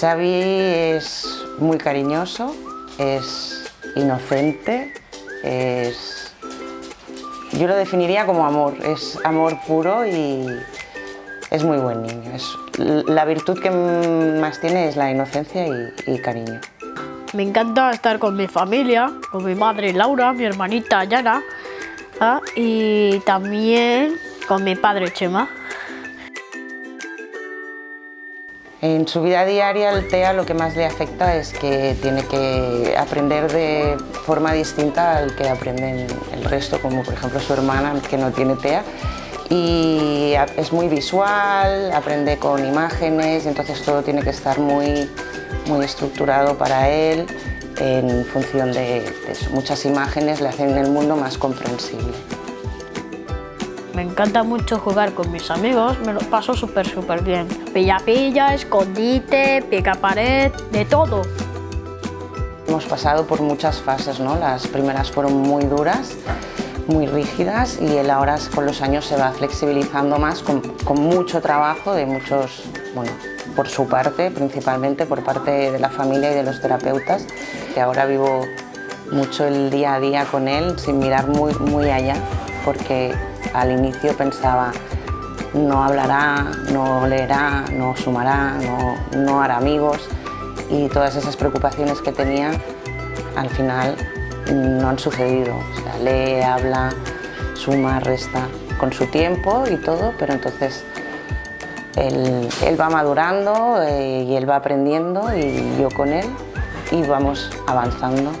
Xavi es muy cariñoso, es inocente, es... Yo lo definiría como amor, es amor puro y es muy buen niño. La virtud que más tiene es la inocencia y, y cariño. Me encanta estar con mi familia, con mi madre Laura, mi hermanita Yana ¿ah? y también con mi padre Chema. En su vida diaria el TEA lo que más le afecta es que tiene que aprender de forma distinta al que aprenden el resto, como por ejemplo su hermana que no tiene TEA. Y es muy visual, aprende con imágenes, entonces todo tiene que estar muy, muy estructurado para él en función de, de muchas imágenes le hacen el mundo más comprensible. Me encanta mucho jugar con mis amigos, me lo paso súper súper bien. Pilla-pilla, escondite, pica-pared, de todo. Hemos pasado por muchas fases, ¿no? Las primeras fueron muy duras, muy rígidas y él ahora con los años se va flexibilizando más con, con mucho trabajo de muchos, bueno, por su parte, principalmente por parte de la familia y de los terapeutas, que ahora vivo mucho el día a día con él sin mirar muy, muy allá, porque al inicio pensaba no hablará, no leerá, no sumará, no, no hará amigos y todas esas preocupaciones que tenía al final no han sucedido. O sea, lee, habla, suma, resta, con su tiempo y todo, pero entonces él, él va madurando eh, y él va aprendiendo y yo con él y vamos avanzando.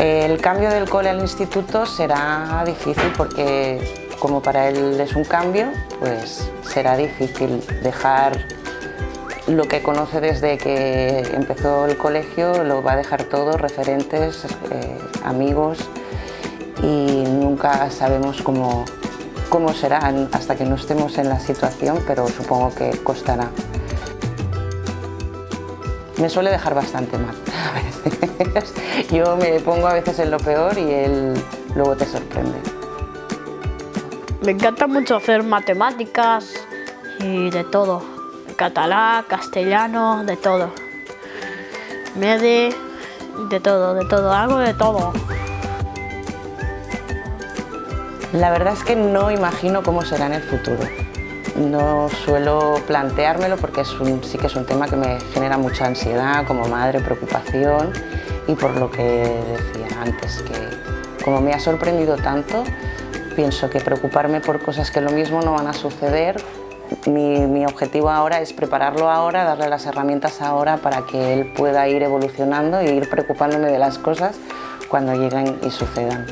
El cambio del cole al instituto será difícil porque como para él es un cambio, pues será difícil dejar lo que conoce desde que empezó el colegio, lo va a dejar todo, referentes, eh, amigos y nunca sabemos cómo, cómo será hasta que no estemos en la situación, pero supongo que costará. Me suele dejar bastante mal a veces. Yo me pongo a veces en lo peor y él luego te sorprende. Me encanta mucho hacer matemáticas y de todo. Catalán, castellano, de todo. Mede, de todo, de todo, hago de todo. La verdad es que no imagino cómo será en el futuro. No suelo planteármelo porque es un, sí que es un tema que me genera mucha ansiedad como madre, preocupación y por lo que decía antes, que como me ha sorprendido tanto, pienso que preocuparme por cosas que lo mismo no van a suceder. Mi, objetivo ahora es prepararlo ahora, darle las herramientas ahora para que él pueda ir evolucionando e ir preocupándome de las cosas cuando lleguen y sucedan.